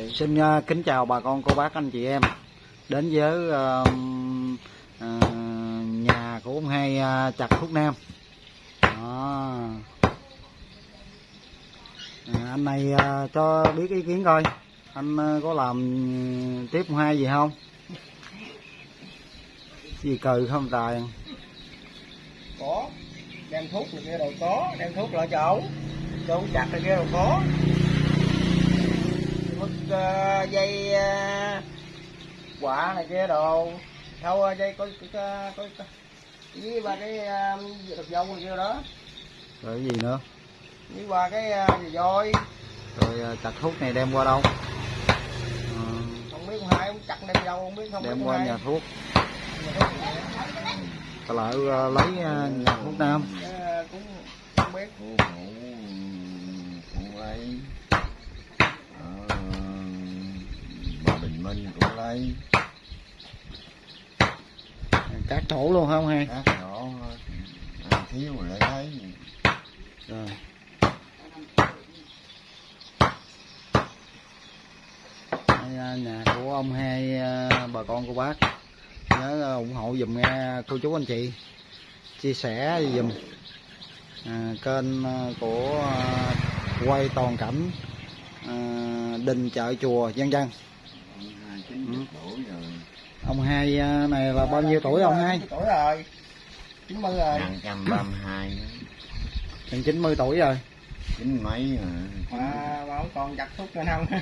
rồi Xin ờ, kính chào bà con cô bác anh chị em đến với ờ, ờ, nhà của ông hai ờ, chặt thuốc nam. Đó. À, anh này ờ, cho biết ý kiến coi anh ờ, có làm tiếp ông hai gì không? Gì cừ không tài? có đem thuốc này kia đâu có đem thuốc lại cho ổng chặt này kia đâu có mất ờ, dây uh, quả này kia đồ đâu ờ, dây có có có, có, có với ba cái uh, đực dâu này kia đó Rồi cái gì nữa? với ba cái uh, gì voi Rồi chặt thuốc này đem qua đâu? Ờ, không biết con hai ông chặt đem đâu không biết không đem biết qua nhà hai thuốc. Nhà thuốc này, Ta lại ờ, lấy ờ, nhà thuốc nam. cũng không biết của cụ cụ ấy minh cũng lấy. Cắt thổ luôn không hay? các nhỏ ăn thiếu rồi lại lấy. Rồi. Đây, à, nhà của ông hai à, bà con cô bác. Nhớ à, ủng hộ dùm nghe cô chú anh chị. Chia sẻ dùm à, kênh của quay toàn cảnh à, đình chợ chùa dân dân tuổi rồi ông hai à, này là bao nhiêu tuổi ông hai? Tuổi rồi. Chín mươi rồi. Năm trăm ba mươi hai. Gần 90 tuổi rồi. Chín mấy rồi. Mà mà không còn chặt thuốc nữa không?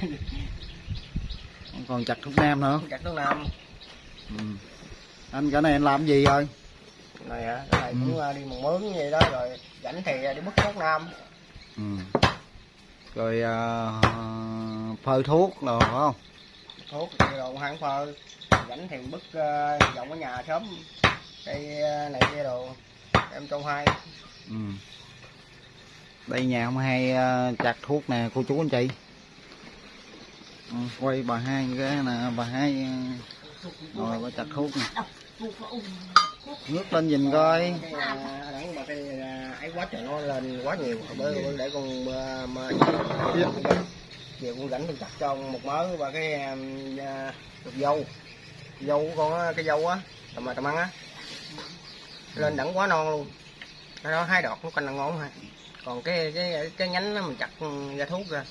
Ông còn chặt thuốc nam nữa. Chặt thuốc nam. Ừ. anh cái này anh làm gì rồi? Này hả? Cái này Ừ. cũng ờ, đi một mướn như vậy đó rồi rảnh thì ờ, đi bứt thuốc nam. Ừ. rồi à, phơi thuốc rồi phải không thuốc đồ hãng phơ. Rảnh thì uh, vòng ở nhà sớm cây ờ, này kia đồ em trong hai. Ừ. đây nhà ông hai à, chặt thuốc nè cô chú anh chị. Ừ, quay bà hai cái nè bà hai rồi bà chặt thuốc nè. Nước lên nhìn coi. Ờ, ờ, ấy quá trời nó lên quá nhiều để con về con rảnh con chặt cho ông một mớ và cái được dâu. Dâu của con á, cái dâu á tầm mà tầm ăn á. Lên đẳng quá non luôn. Cái đó hai đọt nó canh là ngon ha. Còn cái cái cái nhánh đó mình chặt ra thuốc ra